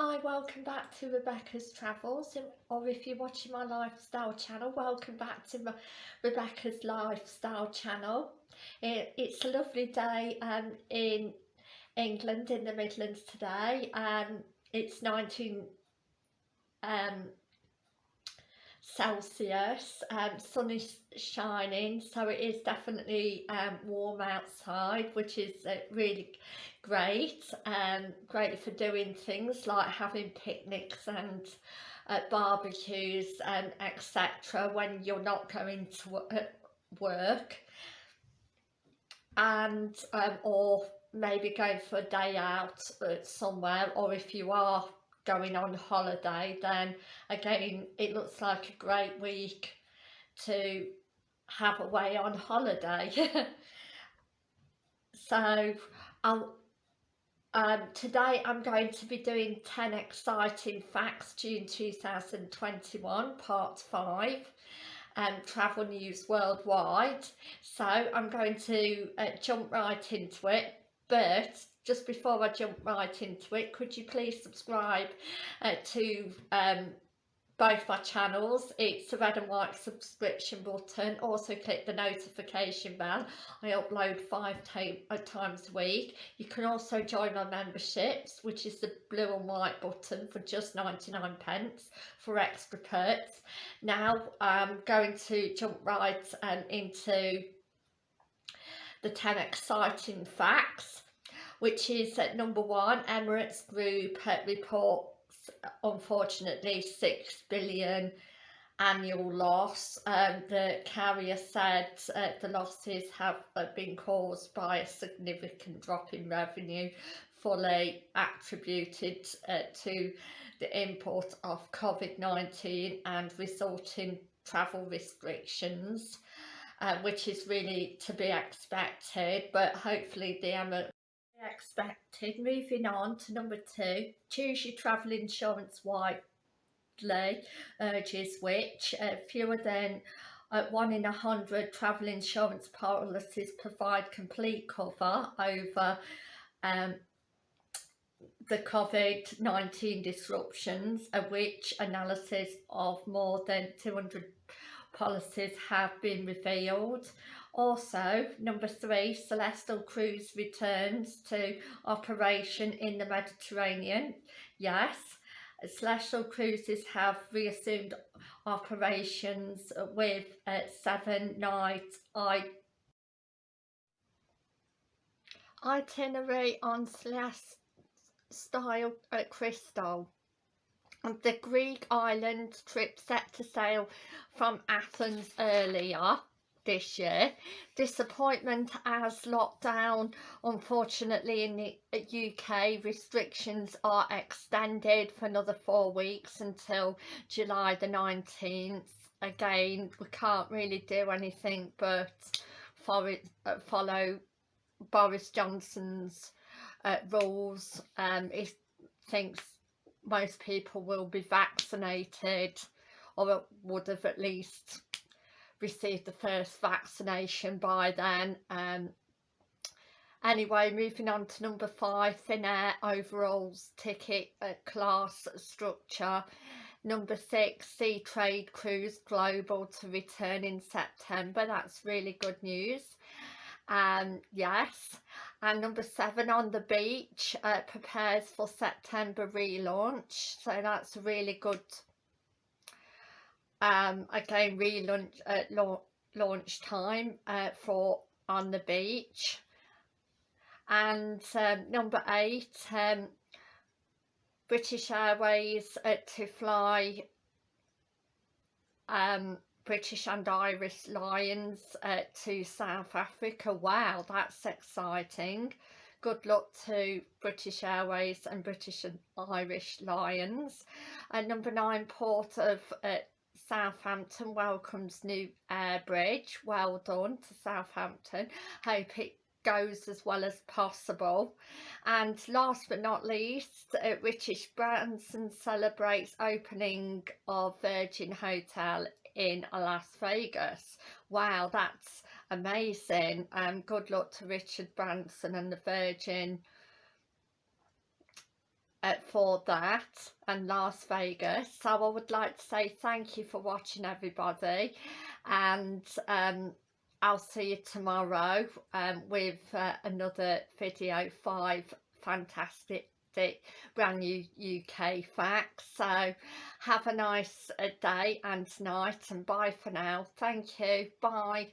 Hi, welcome back to Rebecca's Travels, or if you're watching my lifestyle channel, welcome back to Rebecca's lifestyle channel. It, it's a lovely day um, in England, in the Midlands today, and um, it's 19 um, Celsius, um, sun is shining, so it is definitely um, warm outside, which is uh, really great um, great for doing things like having picnics and uh, barbecues and etc when you're not going to uh, work. And um, or maybe going for a day out uh, somewhere or if you are going on holiday then again it looks like a great week to have away on holiday. So I'll um, today I'm going to be doing 10 exciting facts June 2021 part 5 um, travel news worldwide. So I'm going to uh, jump right into it but just before I jump right into it could you please subscribe uh, to um, both my channels? It's the red and white subscription button. Also click the notification bell. I upload five uh, times a week. You can also join my memberships which is the blue and white button for just 99 pence for extra perks. Now i'm going to jump right um, into the 10 exciting facts which is at number one emirates group reports, unfortunately 6 billion annual loss. Um, the carrier said uh, the losses have been caused by a significant drop in revenue fully attributed uh, to the import of COVID-19 and resulting travel restrictions. Uh, which is really to be expected but hopefully the expected. Moving on to number two, choose your travel insurance widely, urges which uh, fewer than uh, one in a hundred travel insurance policies provide complete cover over um, the COVID-19 disruptions, of which analysis of more than 200 policies have been revealed. Also, number three, Celestyal Cruise returns to operation in the Mediterranean. Yes, Celestyal Cruises have reassumed operations with uh, seven night itinerary on Celestyal uh, Crystal. And the Greek island trip set to sail from Athens earlier this year. Disappointment as lockdown, unfortunately in the UK, restrictions are extended for another four weeks until July the 19th. Again, we can't really do anything but uh, follow Boris Johnson's uh, rules. Um, he thinks most people will be vaccinated or would have at least received the first vaccination by then. Um, anyway, moving on to number five, Finnair overalls ticket uh, class structure. Number six, Seatrade Cruise Global to return in September. That's really good news. Um, yes. And number seven, On the Beach uh, prepares for September relaunch. So that's really good um, again relaunch at uh, launch time uh, for on the beach. And um, number eight um, British Airways uh, to fly um, British and Irish Lions uh, to South Africa. Wow that's exciting. Good luck to British Airways and British and Irish Lions. And number nine port of uh, Southampton welcomes new air bridge. Well done to Southampton. Hope it goes as well as possible. And last but not least, uh, Richard Branson celebrates opening of Virgin Hotel in Las Vegas. Wow, that's amazing. Um, good luck to Richard Branson and the Virgin uh, for that and Las Vegas. So I would like to say thank you for watching everybody. And um, I'll see you tomorrow um, with uh, another video. Five fantastic brand new UK facts. So have a nice uh, day and night and bye for now. Thank you. Bye